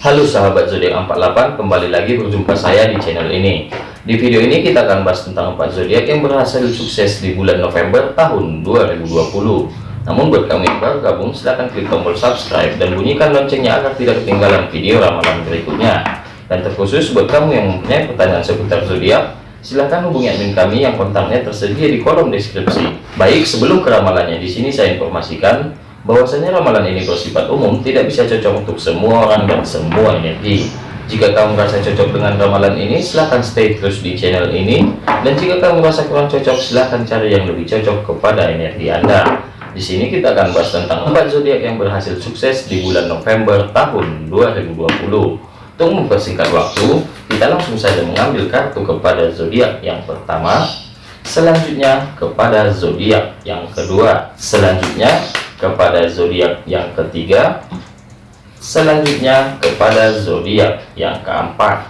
Halo sahabat zodiak 48 kembali lagi berjumpa saya di channel ini. Di video ini kita akan bahas tentang empat zodiak yang berhasil sukses di bulan November tahun 2020 namun buat kamu yang baru gabung silahkan klik tombol subscribe dan bunyikan loncengnya agar tidak ketinggalan video ramalan berikutnya. Dan terkhusus buat kamu yang mempunyai pertanyaan seputar zodiak silahkan hubungi admin kami yang kontaknya tersedia di kolom deskripsi. Baik sebelum keramalannya di sini saya informasikan bahwasanya ramalan ini bersifat umum tidak bisa cocok untuk semua orang dan semua energi. Jika kamu merasa cocok dengan ramalan ini silahkan stay terus di channel ini. Dan jika kamu merasa kurang cocok silahkan cari yang lebih cocok kepada energi anda. Di sini kita akan bahas tentang empat zodiak yang berhasil sukses di bulan November tahun 2020 untuk mempersingkat waktu kita langsung saja mengambil kartu kepada zodiak yang pertama. Selanjutnya kepada zodiak yang kedua. Selanjutnya kepada zodiak yang ketiga. Selanjutnya kepada zodiak yang keempat.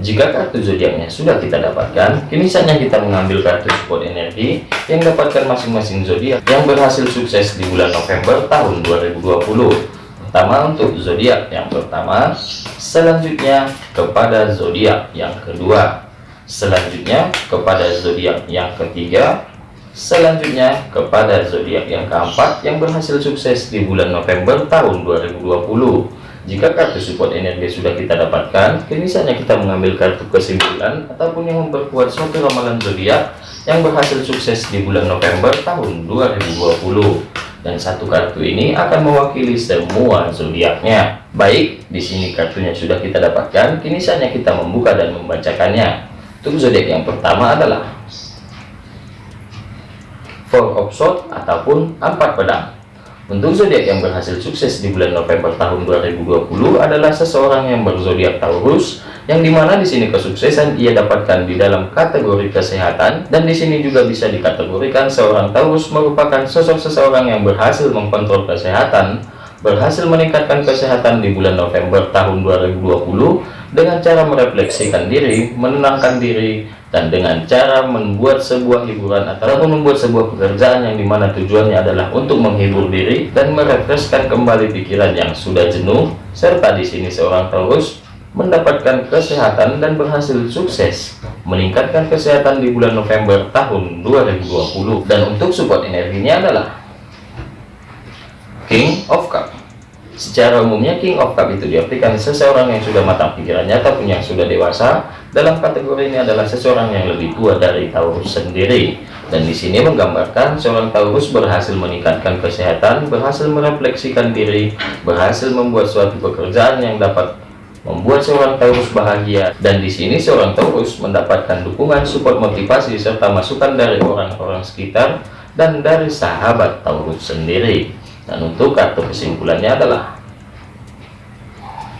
Jika kartu zodiaknya sudah kita dapatkan kini saatnya kita mengambil kartu support energi yang dapatkan masing-masing zodiak yang berhasil sukses di bulan November tahun 2020 pertama untuk zodiak yang pertama selanjutnya kepada zodiak yang kedua. Selanjutnya kepada zodiak yang ketiga Selanjutnya kepada zodiak yang keempat yang berhasil sukses di bulan November tahun 2020. Jika kartu support energi sudah kita dapatkan, kini saatnya kita mengambil kartu kesimpulan ataupun yang memperkuat suatu ramalan zodiak yang berhasil sukses di bulan November tahun 2020. Dan satu kartu ini akan mewakili semua zodiaknya. Baik, di sini kartunya sudah kita dapatkan, kini saatnya kita membuka dan membacakannya. Untuk zodiak yang pertama adalah four of sword ataupun empat pedang. Untuk zodiak yang berhasil sukses di bulan November tahun 2020 adalah seseorang yang berzodiak Taurus yang di mana di sini kesuksesan ia dapatkan di dalam kategori kesehatan dan di sini juga bisa dikategorikan seorang Taurus merupakan sosok seseorang yang berhasil mengkontrol kesehatan berhasil meningkatkan kesehatan di bulan November tahun 2020 dengan cara merefleksikan diri menenangkan diri dan dengan cara membuat sebuah hiburan ataupun membuat sebuah pekerjaan yang di mana tujuannya adalah untuk menghibur diri dan merefreshkan kembali pikiran yang sudah jenuh serta di sini seorang Taurus mendapatkan kesehatan dan berhasil sukses meningkatkan kesehatan di bulan November tahun 2020 dan untuk support energinya adalah King of Cup Secara umumnya King of Cup itu diartikan seseorang yang sudah matang pikirannya ataupun yang sudah dewasa. Dalam kategori ini adalah seseorang yang lebih tua dari Taurus sendiri. Dan di sini menggambarkan seorang Taurus berhasil meningkatkan kesehatan, berhasil merefleksikan diri, berhasil membuat suatu pekerjaan yang dapat membuat seorang Taurus bahagia. Dan di sini seorang Taurus mendapatkan dukungan, support, motivasi serta masukan dari orang-orang sekitar dan dari sahabat Taurus sendiri dan untuk kartu kesimpulannya adalah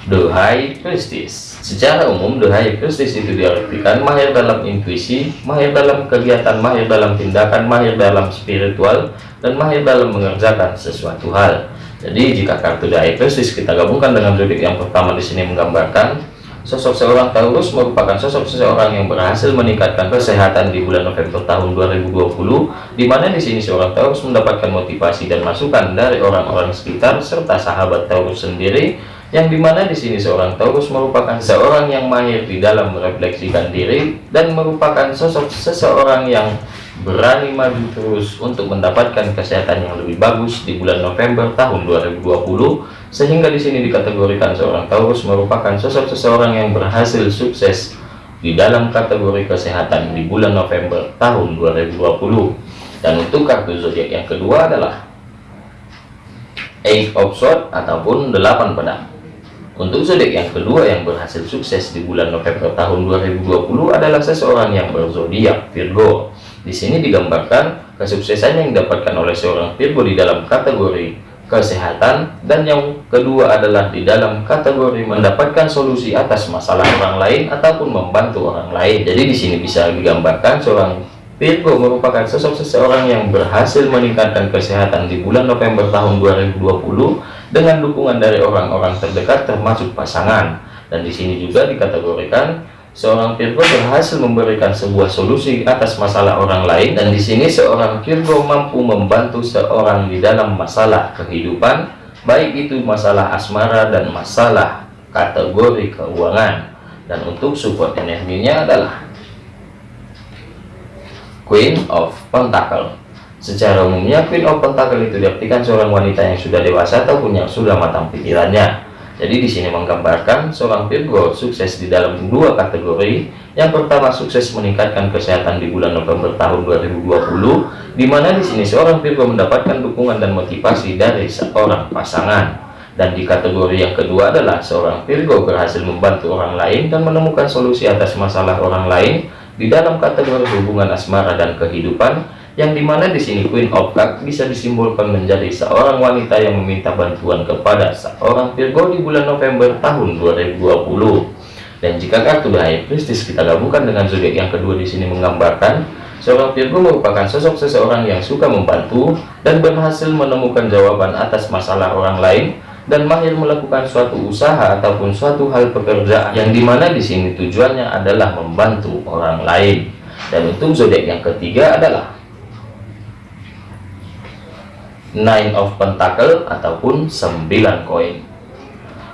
High Priestess secara umum High Priestess itu diartikan mahir dalam intuisi mahir dalam kegiatan mahir dalam tindakan mahir dalam spiritual dan mahir dalam mengerjakan sesuatu hal. Jadi jika kartu High Priestess kita gabungkan dengan zodiak yang pertama di sini menggambarkan Sosok seorang Taurus merupakan sosok seseorang yang berhasil meningkatkan kesehatan di bulan November tahun 2020, di mana di sini seorang Taurus mendapatkan motivasi dan masukan dari orang-orang sekitar serta sahabat Taurus sendiri, yang di mana di sini seorang Taurus merupakan seorang yang mahir di dalam merefleksikan diri dan merupakan sosok seseorang yang berani maju terus untuk mendapatkan kesehatan yang lebih bagus di bulan November tahun 2020 sehingga di sini dikategorikan seorang Taurus merupakan sosok seseorang yang berhasil sukses di dalam kategori kesehatan di bulan November tahun 2020 dan untuk kartu zodiak yang kedua adalah Eight of Swords ataupun delapan pedang untuk zodiak yang kedua yang berhasil sukses di bulan November tahun 2020 adalah seseorang yang berzodiak Virgo di sini digambarkan kesuksesan yang didapatkan oleh seorang Virgo di dalam kategori kesehatan dan yang kedua adalah di dalam kategori mendapatkan solusi atas masalah orang lain ataupun membantu orang lain. Jadi di sini bisa digambarkan seorang Virgo merupakan sosok seseorang yang berhasil meningkatkan kesehatan di bulan November tahun 2020 dengan dukungan dari orang-orang terdekat termasuk pasangan. Dan di sini juga dikategorikan Seorang Virgo berhasil memberikan sebuah solusi atas masalah orang lain. Dan di sini seorang Virgo mampu membantu seorang di dalam masalah kehidupan baik itu masalah asmara dan masalah kategori keuangan. Dan untuk support energinya adalah Queen of Pentacle secara umumnya Queen of Pentacle itu diartikan seorang wanita yang sudah dewasa ataupun yang sudah matang pikirannya jadi di sini menggambarkan seorang Virgo sukses di dalam dua kategori. Yang pertama sukses meningkatkan kesehatan di bulan November tahun 2020, di mana di sini seorang Virgo mendapatkan dukungan dan motivasi dari seorang pasangan. Dan di kategori yang kedua adalah seorang Virgo berhasil membantu orang lain dan menemukan solusi atas masalah orang lain di dalam kategori hubungan asmara dan kehidupan yang di mana di sini Queen of Cup bisa disimbolkan menjadi seorang wanita yang meminta bantuan kepada seorang Virgo di bulan November tahun 2020 dan jika kartu The High Priestess kita gabungkan dengan zodiak yang kedua di sini menggambarkan seorang Virgo merupakan sosok seseorang yang suka membantu dan berhasil menemukan jawaban atas masalah orang lain dan mahir melakukan suatu usaha ataupun suatu hal pekerjaan yang di mana di sini tujuannya adalah membantu orang lain. Dan untuk zodiak yang ketiga adalah nine of pentacle ataupun 9 koin.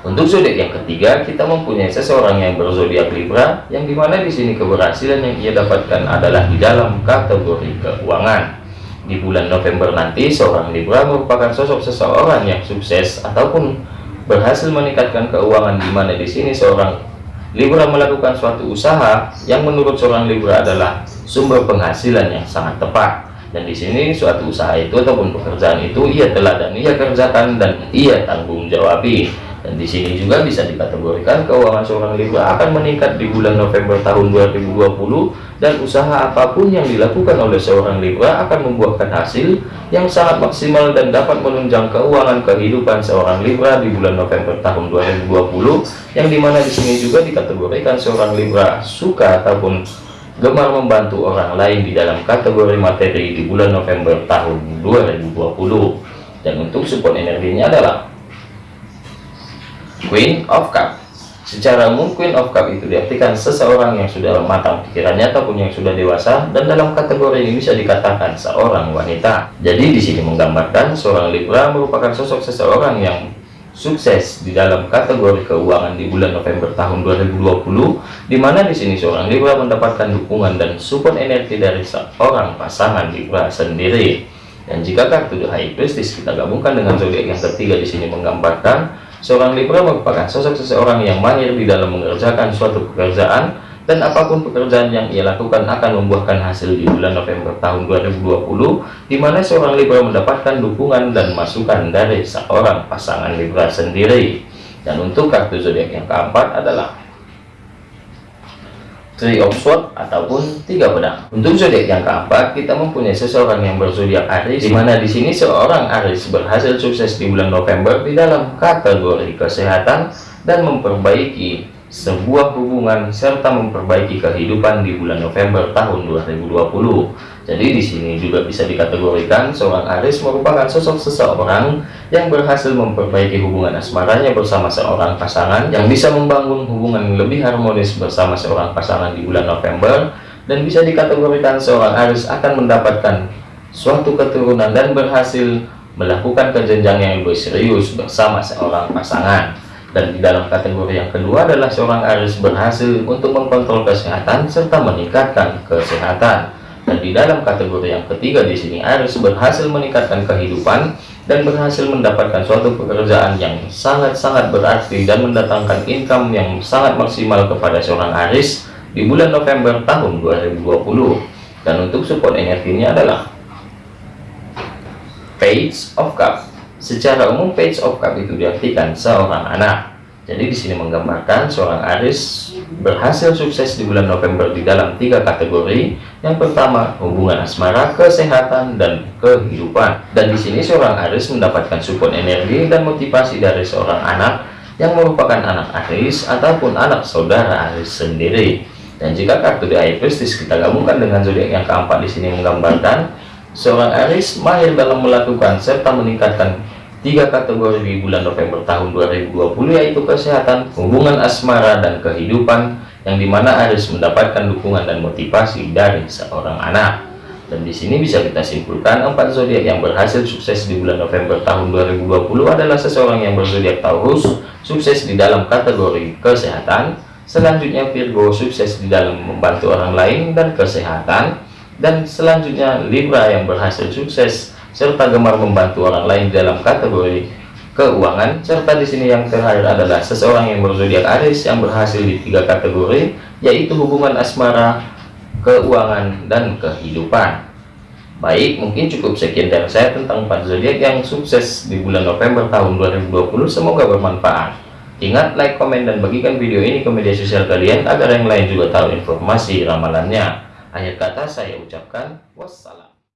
Untuk zodiak yang ketiga kita mempunyai seseorang yang berzodiak Libra yang di mana di sini keberhasilan yang ia dapatkan adalah di dalam kategori keuangan. Di bulan November nanti seorang Libra merupakan sosok seseorang yang sukses ataupun berhasil meningkatkan keuangan di mana di sini seorang Libra melakukan suatu usaha yang menurut seorang Libra adalah sumber penghasilan yang sangat tepat dan di sini suatu usaha itu ataupun pekerjaan itu ia telah dan ia kerjakan dan ia tanggung jawabi. Dan di sini juga bisa dikategorikan keuangan seorang Libra akan meningkat di bulan November tahun 2020 dan usaha apa pun yang dilakukan oleh seorang Libra akan membuahkan hasil yang sangat maksimal dan dapat menunjang keuangan kehidupan seorang Libra di bulan November tahun 2020 yang di mana di sini juga dikategorikan seorang Libra suka ataupun gemar membantu orang lain di dalam kategori materi di bulan November tahun 2020 dan untuk support energinya adalah Queen of Cup. Secara umum Queen of Cup itu diartikan seseorang yang sudah matang pikirannya ataupun yang sudah dewasa dan dalam kategori ini bisa dikatakan seorang wanita. Jadi di sini menggambarkan seorang Libra merupakan sosok seseorang yang sukses di dalam kategori keuangan di bulan November tahun 2020 di mana di sini seorang Libra mendapatkan dukungan dan support energi dari seorang pasangan Libra sendiri. Dan jika kartu The High Priestess kita gabungkan dengan zodiak yang ketiga di sini menggambarkan seorang Libra merupakan sosok seseorang yang mahir di dalam mengerjakan suatu pekerjaan dan apa pun pekerjaan yang ia lakukan akan membuahkan hasil di bulan November tahun 2020 di mana seorang Libra mendapatkan dukungan dan masukan dari seorang pasangan Libra sendiri dan untuk kartu zodiak yang keempat adalah Three of Swords ataupun tiga pedang. Untuk zodiak yang keempat, kita mempunyai seseorang yang berzodiak Aries, di mana di sini seorang Aries berhasil sukses di bulan November di dalam kategori kesehatan dan memperbaiki sebuah hubungan serta memperbaiki kehidupan di bulan November tahun 2020. Jadi di sini juga bisa dikategorikan seorang Aris merupakan sosok seseorang yang berhasil memperbaiki hubungan asmaranya bersama seorang pasangan yang bisa membangun hubungan lebih harmonis bersama seorang pasangan di bulan November dan bisa dikategorikan seorang Aris akan mendapatkan suatu keturunan dan berhasil melakukan kejenjang yang lebih serius bersama seorang pasangan dan di dalam kategori yang kedua adalah seorang Aris berhasil untuk mengkontrol kesehatan serta meningkatkan kesehatan. Dan di dalam kategori yang ketiga di sini Aris berhasil meningkatkan kehidupan dan berhasil mendapatkan suatu pekerjaan yang sangat-sangat berarti dan mendatangkan income yang sangat maksimal kepada seorang Aris di bulan November tahun 2020 dan untuk support energinya adalah Page of Cup Secara umum page of cup itu diartikan seorang anak. Jadi di sini menggambarkan seorang Aris berhasil sukses di bulan November di dalam tiga kategori. Yang pertama, hubungan asmara, kesehatan, dan kehidupan. Dan di sini seorang Aris mendapatkan support energi dan motivasi dari seorang anak yang merupakan anak Aris ataupun anak saudara Aris sendiri. Dan jika kartu di Air kita gabungkan dengan zodiak yang keempat di sini menggambarkan seorang Aris mahir dalam melakukan serta meningkatkan tiga kategori bulan November tahun 2020 yaitu kesehatan, hubungan asmara, dan kehidupan yang di mana Aris mendapatkan dukungan dan motivasi dari seorang anak. Dan di sini bisa kita simpulkan empat zodiak yang berhasil sukses di bulan November tahun 2020 adalah seseorang yang berzodiak Taurus, sukses di dalam kategori kesehatan, selanjutnya Virgo sukses di dalam membantu orang lain dan kesehatan, dan selanjutnya Libra yang berhasil sukses serta gemar membantu orang lain dalam kategori keuangan serta di sini yang terakhir adalah seseorang yang berzodiak Aries yang berhasil di tiga kategori yaitu hubungan asmara keuangan, dan kehidupan. Baik, mungkin cukup sekian dari saya tentang 4 zodiak yang sukses di bulan November tahun 2020. Semoga bermanfaat. Ingat, like, komen, dan bagikan video ini ke media sosial kalian agar yang lain juga tahu informasi ramalannya. Akhir kata saya ucapkan wassalam.